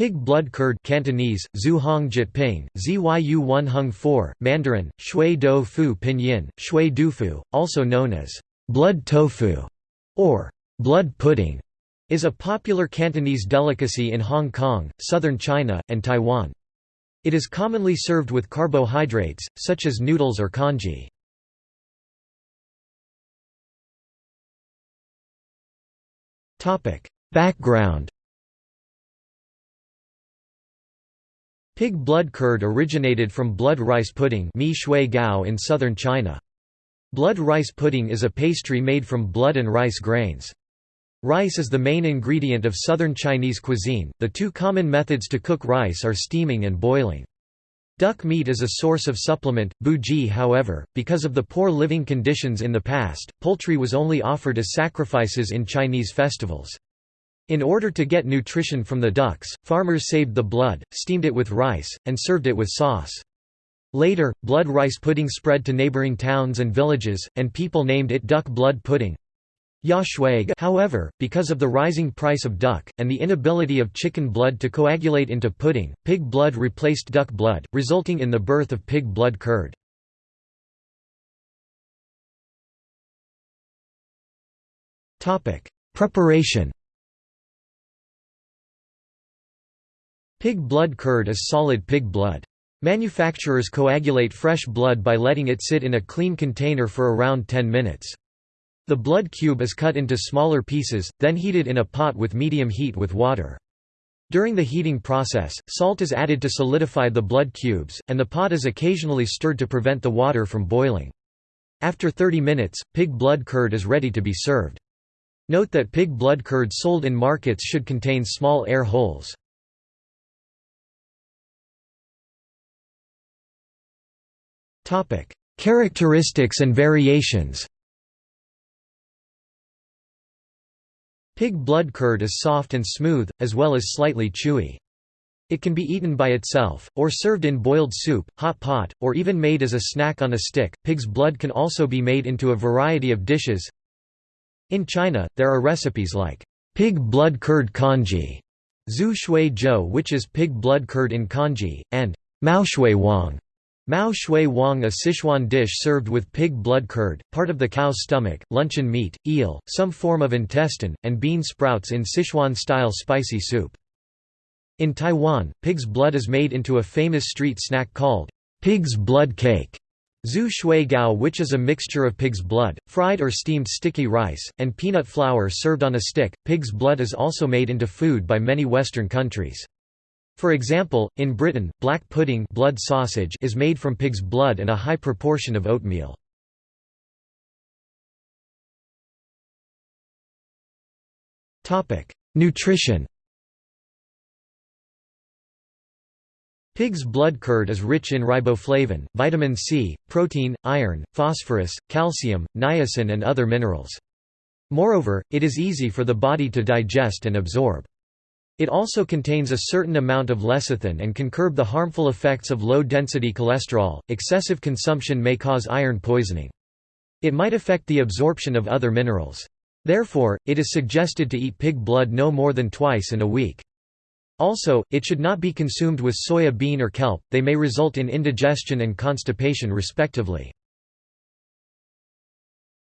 Pig blood curd Cantonese, Zhu Hong Jyutping, Zyu One Hung 4, Mandarin, Shui Do Fu Pinyin, Shui Du Fu, also known as blood tofu or blood pudding, is a popular Cantonese delicacy in Hong Kong, southern China, and Taiwan. It is commonly served with carbohydrates, such as noodles or congee. Background Pig blood curd originated from blood rice pudding mi shui gao in southern China. Blood rice pudding is a pastry made from blood and rice grains. Rice is the main ingredient of southern Chinese cuisine. The two common methods to cook rice are steaming and boiling. Duck meat is a source of supplement, buji however, because of the poor living conditions in the past, poultry was only offered as sacrifices in Chinese festivals. In order to get nutrition from the ducks, farmers saved the blood, steamed it with rice, and served it with sauce. Later, blood rice pudding spread to neighboring towns and villages, and people named it duck blood pudding. However, because of the rising price of duck, and the inability of chicken blood to coagulate into pudding, pig blood replaced duck blood, resulting in the birth of pig blood curd. Preparation Pig blood curd is solid pig blood. Manufacturers coagulate fresh blood by letting it sit in a clean container for around 10 minutes. The blood cube is cut into smaller pieces, then heated in a pot with medium heat with water. During the heating process, salt is added to solidify the blood cubes, and the pot is occasionally stirred to prevent the water from boiling. After 30 minutes, pig blood curd is ready to be served. Note that pig blood curd sold in markets should contain small air holes. Characteristics and variations Pig blood curd is soft and smooth, as well as slightly chewy. It can be eaten by itself, or served in boiled soup, hot pot, or even made as a snack on a stick. Pig's blood can also be made into a variety of dishes. In China, there are recipes like pig blood curd congee, zhu shui zhou which is pig blood curd in congee, and mao shui wang, Mao shui wang a Sichuan dish served with pig blood curd, part of the cow's stomach, luncheon meat, eel, some form of intestine, and bean sprouts in Sichuan-style spicy soup. In Taiwan, pig's blood is made into a famous street snack called pig's blood cake. Zhu shui gao which is a mixture of pig's blood, fried or steamed sticky rice, and peanut flour served on a stick. Pig's blood is also made into food by many Western countries. For example, in Britain, black pudding blood sausage is made from pig's blood and a high proportion of oatmeal. Nutrition Pig's blood curd is rich in riboflavin, vitamin C, protein, iron, phosphorus, calcium, niacin and other minerals. Moreover, it is easy for the body to digest and absorb. It also contains a certain amount of lecithin and can curb the harmful effects of low-density cholesterol. Excessive consumption may cause iron poisoning. It might affect the absorption of other minerals. Therefore, it is suggested to eat pig blood no more than twice in a week. Also, it should not be consumed with soya bean or kelp, they may result in indigestion and constipation respectively.